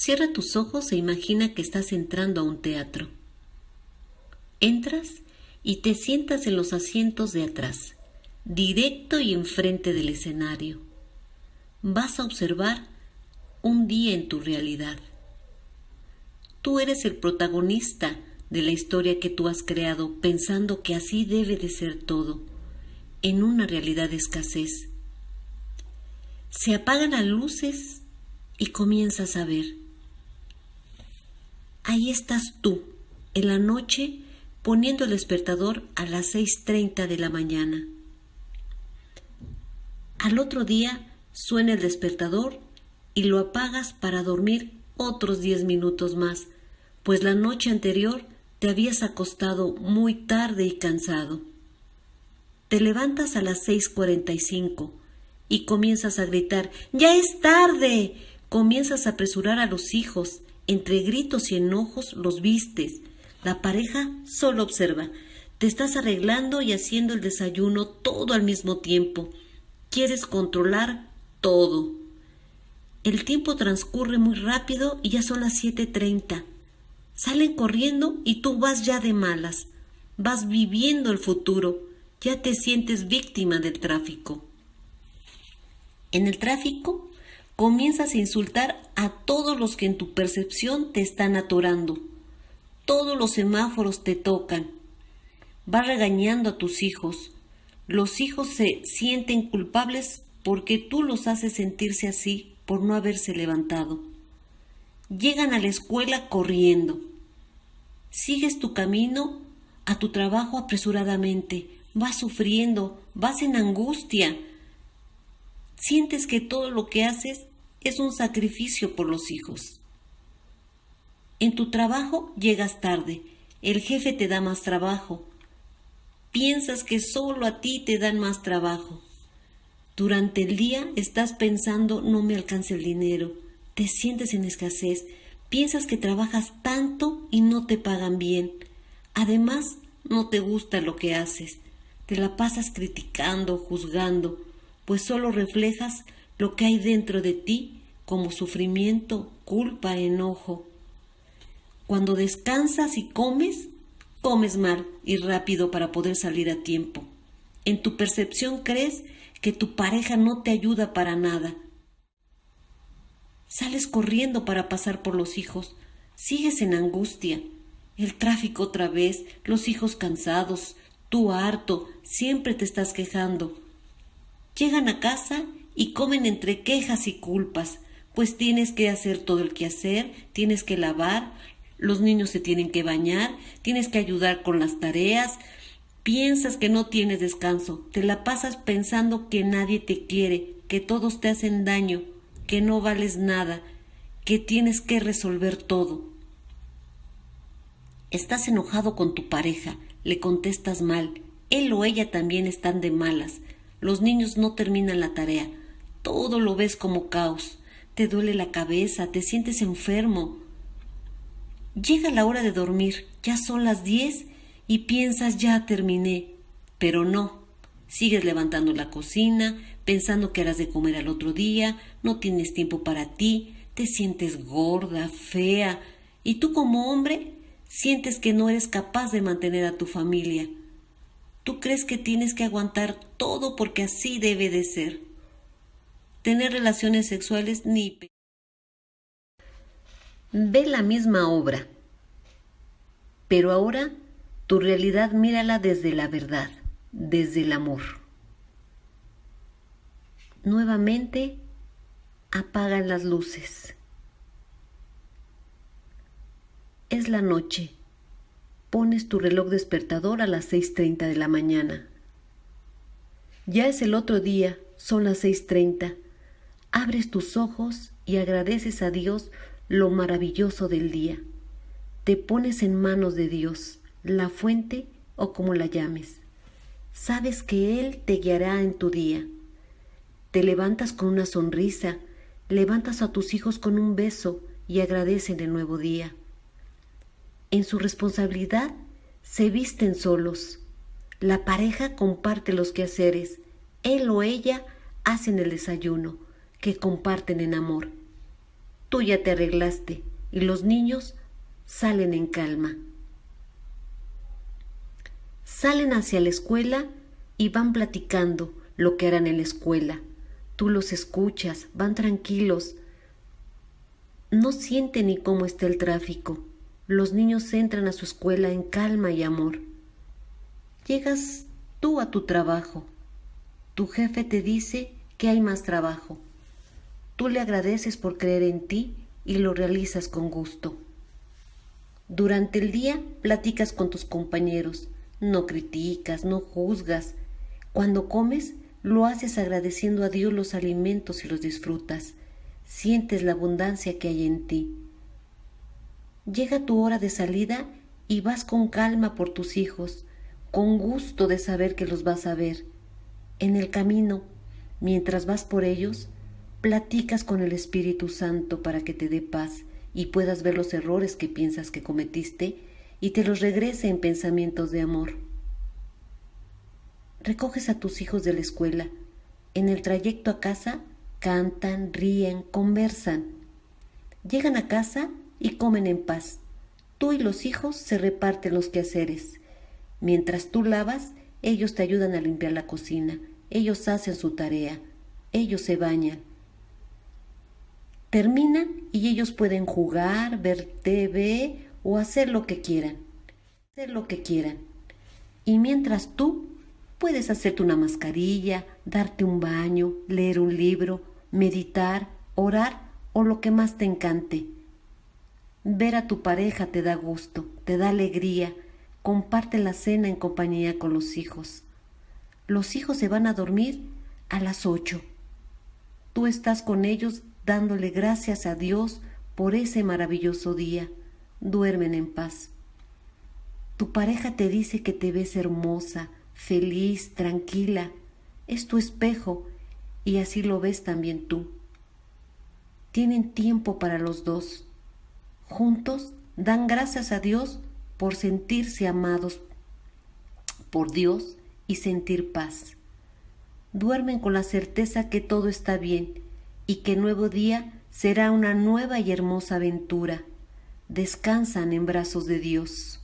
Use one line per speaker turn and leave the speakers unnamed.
Cierra tus ojos e imagina que estás entrando a un teatro. Entras y te sientas en los asientos de atrás, directo y enfrente del escenario. Vas a observar un día en tu realidad. Tú eres el protagonista de la historia que tú has creado pensando que así debe de ser todo, en una realidad de escasez. Se apagan las luces y comienzas a ver. Ahí estás tú, en la noche, poniendo el despertador a las 6.30 de la mañana. Al otro día suena el despertador y lo apagas para dormir otros 10 minutos más, pues la noche anterior te habías acostado muy tarde y cansado. Te levantas a las 6.45 y comienzas a gritar, ¡Ya es tarde! Comienzas a apresurar a los hijos, entre gritos y enojos los vistes. La pareja solo observa. Te estás arreglando y haciendo el desayuno todo al mismo tiempo. Quieres controlar todo. El tiempo transcurre muy rápido y ya son las 7.30. Salen corriendo y tú vas ya de malas. Vas viviendo el futuro. Ya te sientes víctima del tráfico. En el tráfico comienzas a insultar a todos los que en tu percepción te están atorando. Todos los semáforos te tocan. Vas regañando a tus hijos. Los hijos se sienten culpables porque tú los haces sentirse así por no haberse levantado. Llegan a la escuela corriendo. Sigues tu camino a tu trabajo apresuradamente. Vas sufriendo, vas en angustia. Sientes que todo lo que haces es un sacrificio por los hijos. En tu trabajo llegas tarde, el jefe te da más trabajo. Piensas que solo a ti te dan más trabajo. Durante el día estás pensando no me alcance el dinero, te sientes en escasez, piensas que trabajas tanto y no te pagan bien. Además, no te gusta lo que haces, te la pasas criticando, juzgando, pues solo reflejas lo que hay dentro de ti como sufrimiento, culpa, enojo. Cuando descansas y comes, comes mal y rápido para poder salir a tiempo. En tu percepción crees que tu pareja no te ayuda para nada. Sales corriendo para pasar por los hijos, sigues en angustia. El tráfico otra vez, los hijos cansados, tú harto, siempre te estás quejando. Llegan a casa y comen entre quejas y culpas, pues tienes que hacer todo el quehacer, tienes que lavar, los niños se tienen que bañar, tienes que ayudar con las tareas, piensas que no tienes descanso, te la pasas pensando que nadie te quiere, que todos te hacen daño, que no vales nada, que tienes que resolver todo. Estás enojado con tu pareja, le contestas mal, él o ella también están de malas, los niños no terminan la tarea, todo lo ves como caos, te duele la cabeza, te sientes enfermo. Llega la hora de dormir, ya son las diez y piensas ya terminé, pero no. Sigues levantando la cocina, pensando que harás de comer al otro día, no tienes tiempo para ti, te sientes gorda, fea, y tú como hombre sientes que no eres capaz de mantener a tu familia. Tú crees que tienes que aguantar todo porque así debe de ser tener relaciones sexuales ni... Ve la misma obra, pero ahora tu realidad mírala desde la verdad, desde el amor. Nuevamente apagan las luces. Es la noche. Pones tu reloj despertador a las 6.30 de la mañana. Ya es el otro día, son las 6.30 abres tus ojos y agradeces a Dios lo maravilloso del día. Te pones en manos de Dios, la fuente o como la llames. Sabes que Él te guiará en tu día. Te levantas con una sonrisa, levantas a tus hijos con un beso y agradecen el nuevo día. En su responsabilidad se visten solos. La pareja comparte los quehaceres. Él o ella hacen el desayuno que comparten en amor. tú ya te arreglaste y los niños salen en calma. Salen hacia la escuela y van platicando lo que harán en la escuela. Tú los escuchas, van tranquilos. No sienten ni cómo está el tráfico. Los niños entran a su escuela en calma y amor. Llegas tú a tu trabajo. Tu jefe te dice que hay más trabajo. Tú le agradeces por creer en ti y lo realizas con gusto. Durante el día platicas con tus compañeros, no criticas, no juzgas. Cuando comes, lo haces agradeciendo a Dios los alimentos y los disfrutas. Sientes la abundancia que hay en ti. Llega tu hora de salida y vas con calma por tus hijos, con gusto de saber que los vas a ver. En el camino, mientras vas por ellos, platicas con el Espíritu Santo para que te dé paz y puedas ver los errores que piensas que cometiste y te los regrese en pensamientos de amor. Recoges a tus hijos de la escuela. En el trayecto a casa cantan, ríen, conversan. Llegan a casa y comen en paz. Tú y los hijos se reparten los quehaceres. Mientras tú lavas, ellos te ayudan a limpiar la cocina. Ellos hacen su tarea. Ellos se bañan. Terminan y ellos pueden jugar, ver TV o hacer lo que quieran. Hacer lo que quieran. Y mientras tú puedes hacerte una mascarilla, darte un baño, leer un libro, meditar, orar o lo que más te encante. Ver a tu pareja te da gusto, te da alegría, comparte la cena en compañía con los hijos. Los hijos se van a dormir a las ocho. Tú estás con ellos dándole gracias a Dios por ese maravilloso día. Duermen en paz. Tu pareja te dice que te ves hermosa, feliz, tranquila. Es tu espejo y así lo ves también tú. Tienen tiempo para los dos. Juntos dan gracias a Dios por sentirse amados por Dios y sentir paz. Duermen con la certeza que todo está bien y que nuevo día será una nueva y hermosa aventura. Descansan en brazos de Dios.